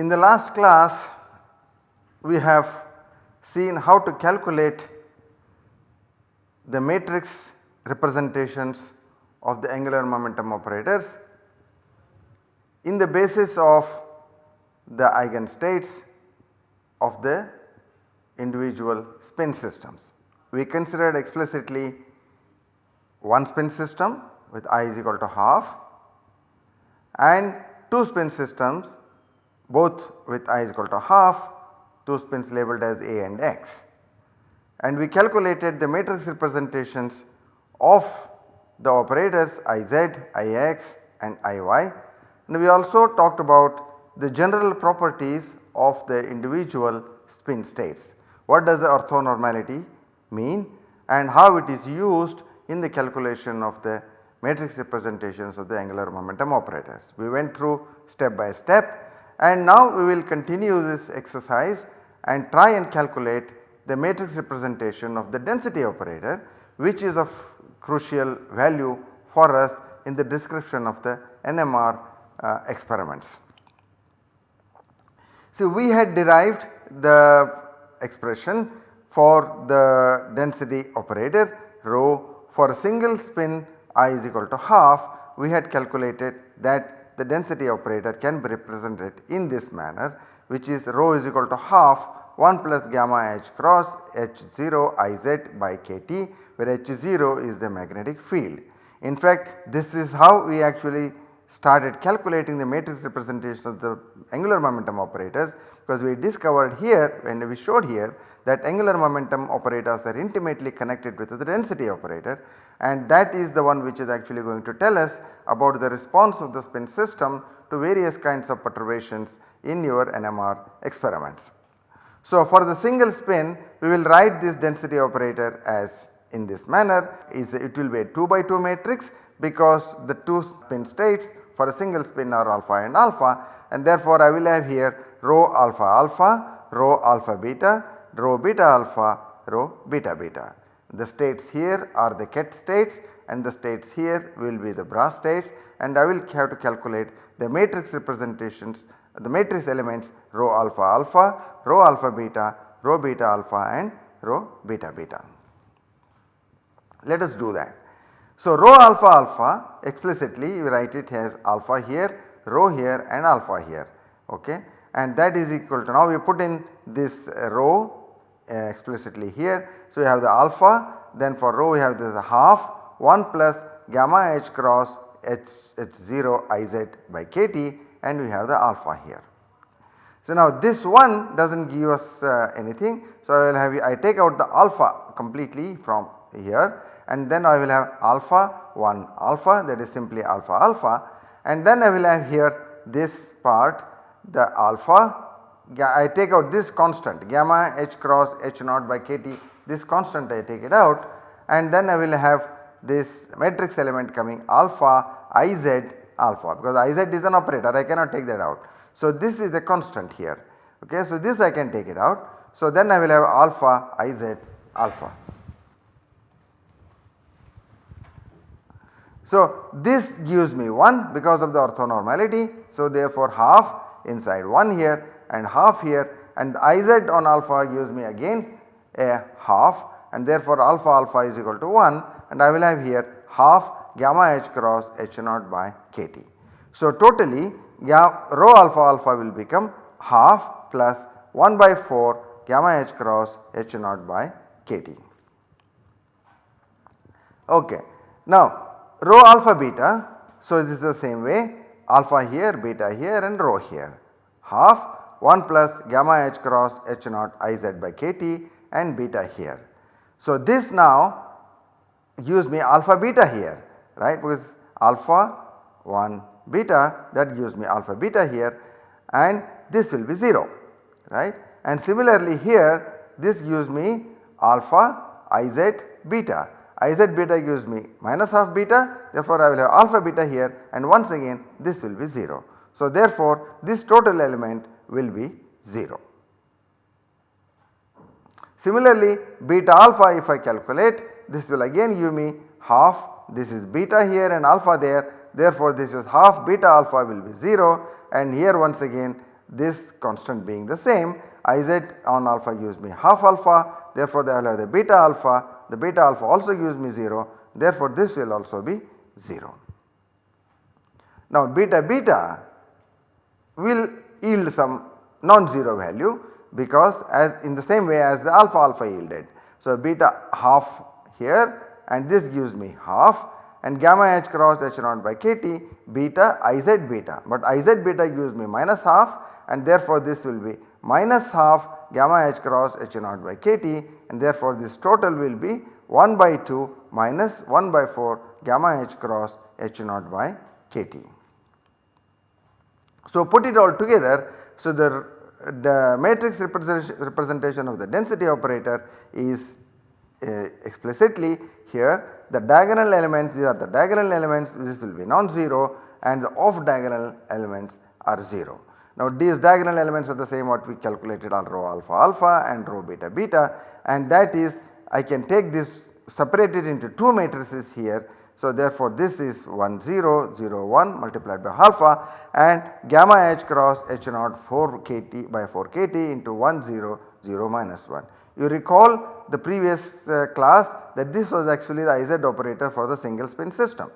In the last class we have seen how to calculate the matrix representations of the angular momentum operators in the basis of the eigenstates of the individual spin systems. We considered explicitly one spin system with i is equal to half and 2 spin systems both with i is equal to half 2 spins labelled as a and x. And we calculated the matrix representations of the operators iz, ix and iy and we also talked about the general properties of the individual spin states. What does the orthonormality mean and how it is used in the calculation of the matrix representations of the angular momentum operators. We went through step by step and now we will continue this exercise and try and calculate the matrix representation of the density operator which is of crucial value for us in the description of the NMR Uh, experiments. So, we had derived the expression for the density operator rho for a single spin i is equal to half we had calculated that the density operator can be represented in this manner which is rho is equal to half 1 plus gamma h cross h 0 i z by k t where h 0 is the magnetic field. In fact this is how we actually started calculating the matrix representation of the angular momentum operators because we discovered here when we showed here that angular momentum operators are intimately connected with the density operator and that is the one which is actually going to tell us about the response of the spin system to various kinds of perturbations in your NMR experiments. So, for the single spin we will write this density operator as in this manner is it will be a 2 by 2 matrix because the 2 spin states for a single spin are alpha and alpha and therefore I will have here rho alpha alpha, rho alpha beta, rho beta alpha, rho beta beta. The states here are the ket states and the states here will be the bra states and I will have to calculate the matrix representations the matrix elements rho alpha alpha, rho alpha beta, rho beta alpha and rho beta beta. Let us do that. So, rho alpha alpha explicitly we write it as alpha here, rho here and alpha here okay and that is equal to now we put in this rho uh, explicitly here. So, we have the alpha then for rho we have this half 1 plus gamma h cross h, h 0 i z by k t and we have the alpha here. So, now this one does not give us uh, anything. So, I will have I take out the alpha completely from here and then I will have alpha 1 alpha that is simply alpha alpha and then I will have here this part the alpha I take out this constant gamma h cross h naught by kt this constant I take it out and then I will have this matrix element coming alpha iz alpha because iz is an operator I cannot take that out. So, this is the constant here ok. So, this I can take it out. So, then I will have alpha iz alpha. So, this gives me 1 because of the orthonormality. So, therefore, half inside 1 here and half here and iz on alpha gives me again a half and therefore, alpha alpha is equal to 1 and I will have here half gamma h cross h naught by kt. So, totally rho alpha alpha will become half plus 1 by 4 gamma h cross h naught by kt. Okay. Now rho alpha beta so this is the same way alpha here beta here and rho here. Half 1 plus gamma h cross h naught i z by kt and beta here. So this now gives me alpha beta here right? Because alpha 1 beta that gives me alpha beta here and this will be 0 right? And similarly here this gives me alpha iz beta iz beta gives me minus half beta therefore I will have alpha beta here and once again this will be 0. So therefore this total element will be 0. Similarly beta alpha if I calculate this will again give me half this is beta here and alpha there therefore this is half beta alpha will be 0 and here once again this constant being the same Iz on alpha gives me half alpha therefore I will have the beta alpha the beta alpha also gives me 0 therefore this will also be 0. Now beta beta will yield some non-zero value because as in the same way as the alpha alpha yielded. So beta half here and this gives me half and gamma h cross h naught by kt beta iz beta but iz beta gives me minus half and therefore this will be minus half gamma h cross h naught by kt and therefore this total will be 1 by 2 minus 1 by 4 gamma h cross h naught by kt. So put it all together so the, the matrix representation, of the density operator is uh, explicitly here the diagonal elements these are the diagonal elements this will be non-zero and the off diagonal elements are 0. Now these diagonal elements are the same what we calculated on rho alpha alpha and rho beta beta and that is I can take this separate it into 2 matrices here. So therefore this is 1 0 0 1 multiplied by alpha and gamma h cross h naught 4 kt by 4 kt into 1 0 0 minus 1. You recall the previous uh, class that this was actually the IZ operator for the single spin system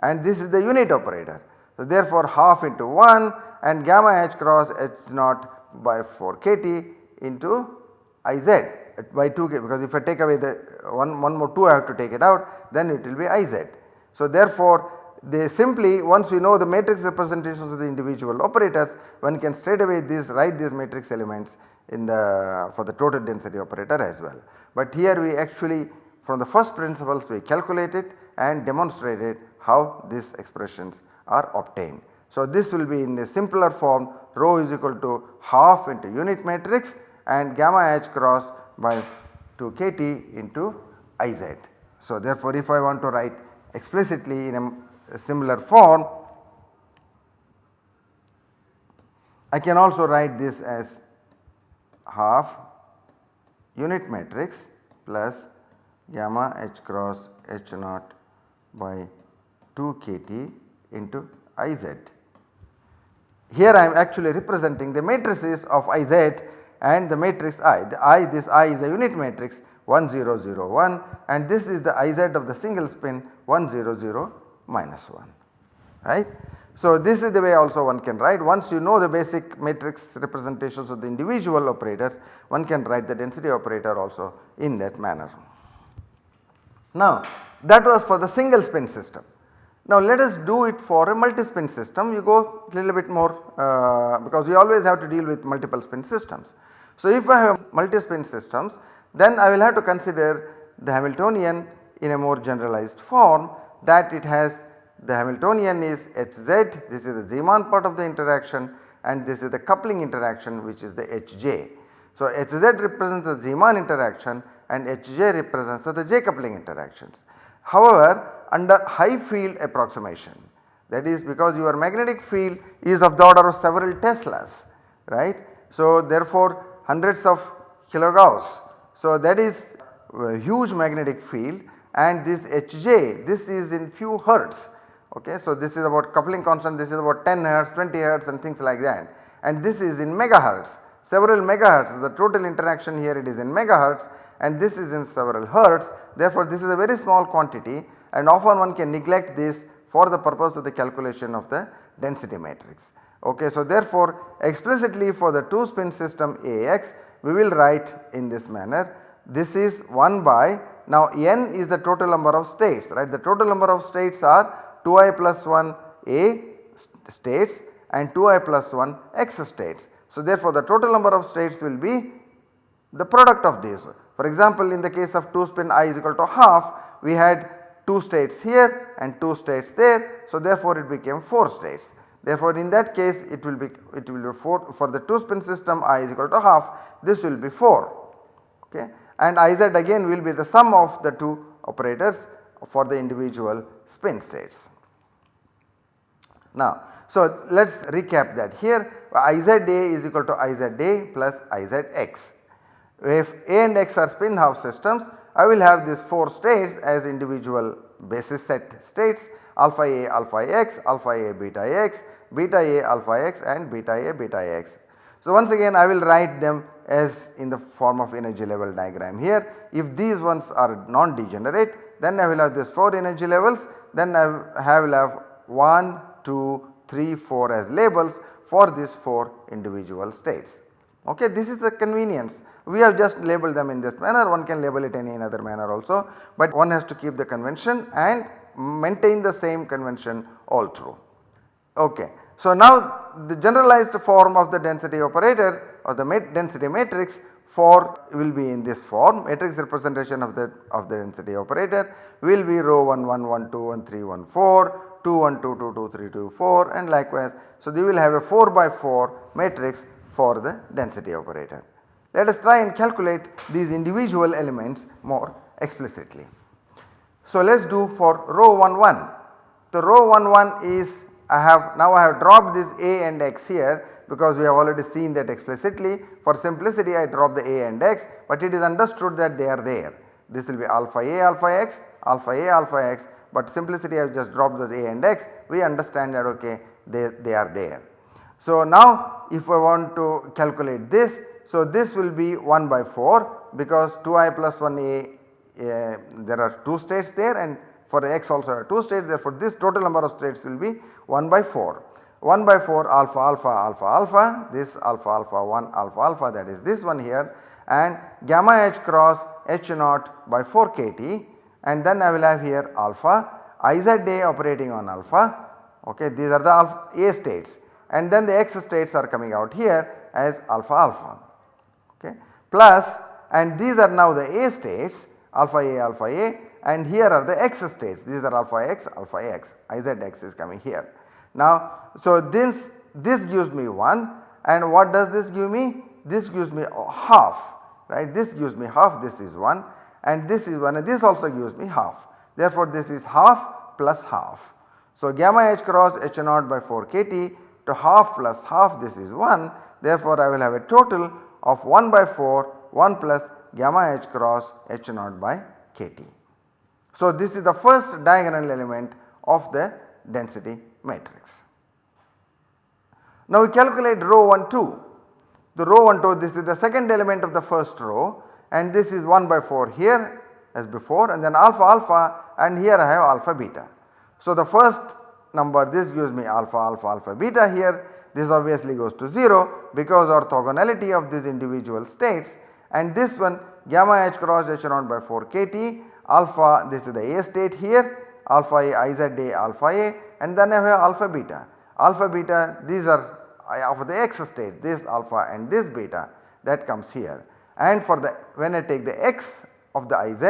and this is the unit operator. So therefore half into 1 and gamma h cross h naught by 4 kt into Iz by 2 k because if I take away the one, one more 2 I have to take it out then it will be Iz. So therefore they simply once we know the matrix representations of the individual operators one can straight away this write these matrix elements in the for the total density operator as well. But here we actually from the first principles we calculated and demonstrated how these expressions are obtained. So this will be in a simpler form rho is equal to half into unit matrix and gamma h cross by 2 kt into Iz. So therefore if I want to write explicitly in a, a similar form I can also write this as half unit matrix plus gamma h cross h naught by 2 kt into Iz. Here I am actually representing the matrices of Iz and the matrix I. The I this I is a unit matrix 1001 and this is the Iz of the single spin 100 minus 1 right. So this is the way also one can write once you know the basic matrix representations of the individual operators one can write the density operator also in that manner. Now that was for the single spin system. Now let us do it for a multi-spin system you go little bit more uh, because we always have to deal with multiple spin systems. So if I have multi-spin systems then I will have to consider the Hamiltonian in a more generalized form that it has the Hamiltonian is Hz this is the Zeeman part of the interaction and this is the coupling interaction which is the Hj. So Hz represents the Zeeman interaction and Hj represents the J coupling interactions. However, under high field approximation that is because your magnetic field is of the order of several Teslas right. So therefore hundreds of kilogauss. So that is huge magnetic field and this Hj this is in few hertz okay. So this is about coupling constant this is about 10 hertz 20 hertz and things like that and this is in megahertz several megahertz the total interaction here it is in megahertz and this is in several hertz therefore this is a very small quantity and often one can neglect this for the purpose of the calculation of the density matrix. Okay, so therefore explicitly for the 2 spin system AX we will write in this manner this is 1 by now n is the total number of states right the total number of states are 2i plus 1 A states and 2i plus 1 x states. So therefore the total number of states will be the product of these. For example in the case of 2 spin i is equal to half we had 2 states here and 2 states there. So therefore it became 4 states. Therefore in that case it will be it will be 4 for the 2 spin system i is equal to half this will be 4 okay and iz again will be the sum of the 2 operators for the individual spin states. Now So let us recap that here Iza is equal to Iza plus Izx. If A and X are spin half systems I will have these 4 states as individual basis set states alpha A alpha x, alpha A beta x, beta A alpha x and beta A beta x. So once again I will write them as in the form of energy level diagram here. If these ones are non-degenerate then I will have these 4 energy levels then I will have 1, 2, 3, 4 as labels for these 4 individual states. Okay, this is the convenience. We have just labeled them in this manner, one can label it any other manner also, but one has to keep the convention and maintain the same convention all through. Okay. So now the generalized form of the density operator or the density matrix for will be in this form matrix representation of the of the density operator will be row 1 1 1 2 1 3 1 4 2 1 2 2 2 3 2 4 and likewise. So they will have a 4 by 4 matrix for the density operator. Let us try and calculate these individual elements more explicitly. So let us do for rho 1 1. The rho 1 1 is I have now I have dropped this a and x here because we have already seen that explicitly. For simplicity I drop the a and x but it is understood that they are there. This will be alpha a alpha x, alpha a alpha x but simplicity I have just dropped those a and x we understand that okay they, they are there. So now if I want to calculate this so this will be 1 by 4 because 2i plus 1a uh, there are 2 states there and for the x also are 2 states. Therefore this total number of states will be 1 by 4. 1 by 4 alpha alpha alpha alpha. This alpha alpha 1 alpha alpha that is this one here. And gamma h cross h naught by 4 kt and then I will have here alpha. Iz a operating on alpha. Okay these are the alpha a states. And then the x states are coming out here as alpha alpha okay plus and these are now the a states alpha a alpha a and here are the x states these are alpha x alpha x izx is coming here. Now so this this gives me 1 and what does this give me? This gives me half right this gives me half this is 1 and this is 1 and this also gives me half therefore this is half plus half. So gamma h cross h naught by 4 kt to half plus half this is 1 therefore I will have a total of 1 by 4 1 plus gamma h cross h naught by kt. So this is the first diagonal element of the density matrix. Now we calculate rho 1 2. The rho 1 2 this is the second element of the first row and this is 1 by 4 here as before and then alpha alpha and here I have alpha beta. So the first number this gives me alpha alpha alpha beta here this obviously goes to 0 because orthogonality of these individual states and this one gamma h cross h naught by 4 kt alpha this is the A state here alpha A i z a alpha A and then I have alpha beta. Alpha beta these are of the x state this alpha and this beta that comes here and for the when I take the x of the iz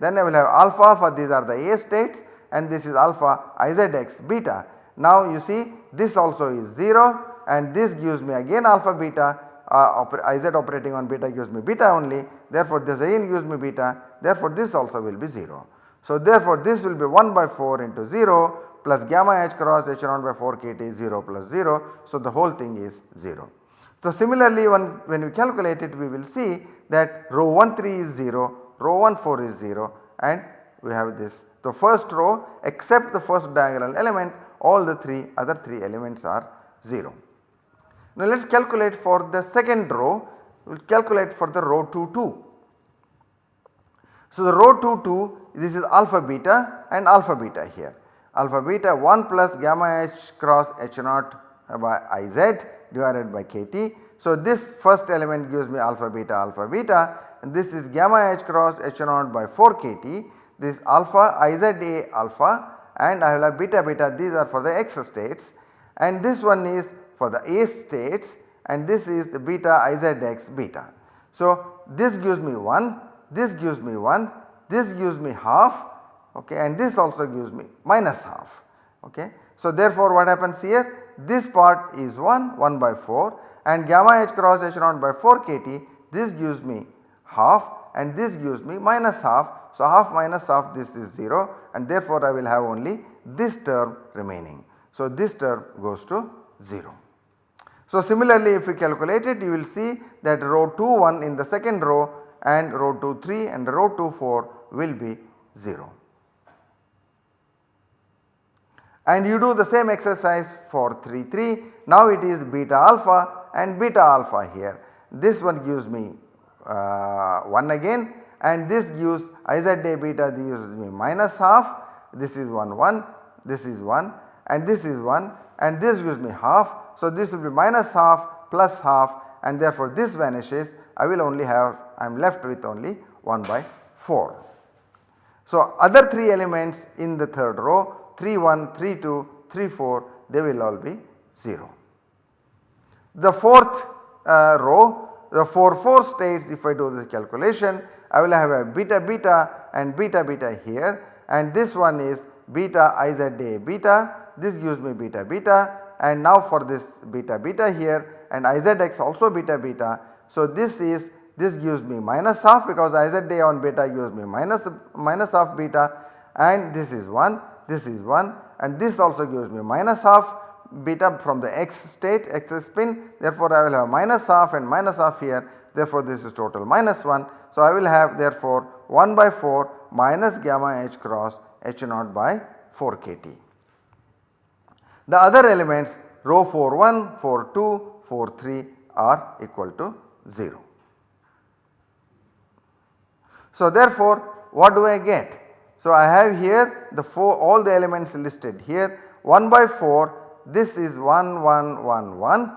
then I will have alpha alpha these are the A states and this is alpha izx beta. Now you see this also is 0 and this gives me again alpha beta uh, Iz operating on beta gives me beta only therefore this again gives me beta therefore this also will be 0. So therefore this will be 1 by 4 into 0 plus gamma h cross h naught by 4 kt 0 plus 0. So the whole thing is 0. So similarly when, when we calculate it we will see that rho 1 3 is 0, rho 1 4 is 0 and we have this. The first row except the first diagonal element all the 3 other 3 elements are 0. Now let us calculate for the second row, we will calculate for the row 2 2. So the row 2 2 this is alpha beta and alpha beta here. Alpha beta 1 plus gamma h cross h naught by iz divided by kt. So this first element gives me alpha beta alpha beta and this is gamma h cross h naught by 4 kt. This alpha iz a alpha and I will have beta beta these are for the x states and this one is for the A states and this is the beta Izx beta. So this gives me 1, this gives me 1, this gives me half okay, and this also gives me minus half. Okay. So therefore what happens here? This part is 1, 1 by 4 and gamma h cross h naught by 4 kt this gives me half and this gives me minus half. So half minus half this is 0 and therefore I will have only this term remaining. So, this term goes to 0. So, similarly if we calculate it you will see that row 2 1 in the second row and row 2 3 and row 2 4 will be 0. And you do the same exercise for 3 3 now it is beta alpha and beta alpha here. This one gives me uh, 1 again and this gives iz beta this gives me minus half this is 1 1 this is 1 and this is 1 and this gives me half. So, this will be minus half plus half and therefore this vanishes I will only have I am left with only 1 by 4. So, other 3 elements in the third row 3 1, 3 2, 3 4 they will all be 0. The fourth uh, row the 4 4 states if I do this calculation I will have a beta beta and beta beta here and this one is beta iza beta this gives me beta beta and now for this beta beta here and izx also beta beta. So, this is this gives me minus half because iz on beta gives me minus minus half beta and this is 1 this is 1 and this also gives me minus half beta from the x state x spin therefore I will have minus half and minus half here therefore this is total minus 1. So, I will have therefore 1 by 4 minus gamma h cross h naught by 4 kt. The other elements row 4 1, 4 2, 4 3 are equal to 0. So, therefore, what do I get? So, I have here the 4 all the elements listed here 1 by 4 this is 1 1 1 1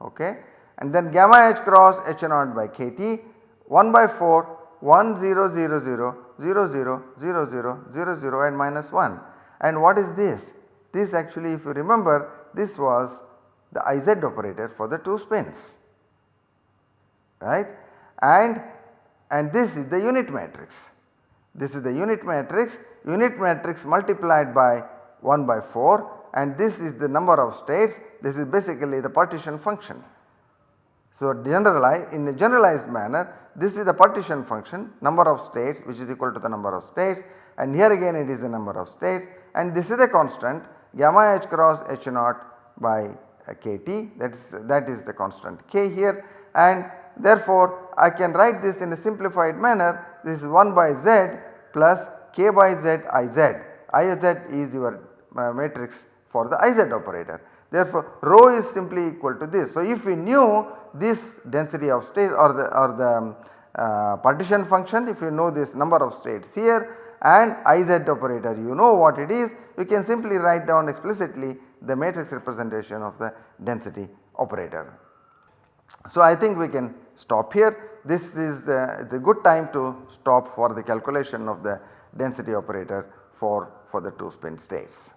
okay and then gamma h cross h naught by kt 1 by 4 1 0 0 0 0 0 0 0 0 0 and minus 1 and what is this? This actually if you remember this was the iz operator for the 2 spins right and and this is the unit matrix. This is the unit matrix unit matrix multiplied by 1 by 4 and this is the number of states this is basically the partition function. So generalize in the generalized manner this is the partition function number of states which is equal to the number of states and here again it is the number of states and this is a constant gamma h cross h naught by kt that is that is the constant k here and therefore I can write this in a simplified manner this is 1 by z plus k by z iz. iz is your uh, matrix for the iz operator. Therefore, rho is simply equal to this. So, if we knew this density of state or the or the um, uh, partition function if you know this number of states here and iz operator you know what it is you can simply write down explicitly the matrix representation of the density operator. So, I think we can stop here this is uh, the good time to stop for the calculation of the density operator for, for the 2 spin states.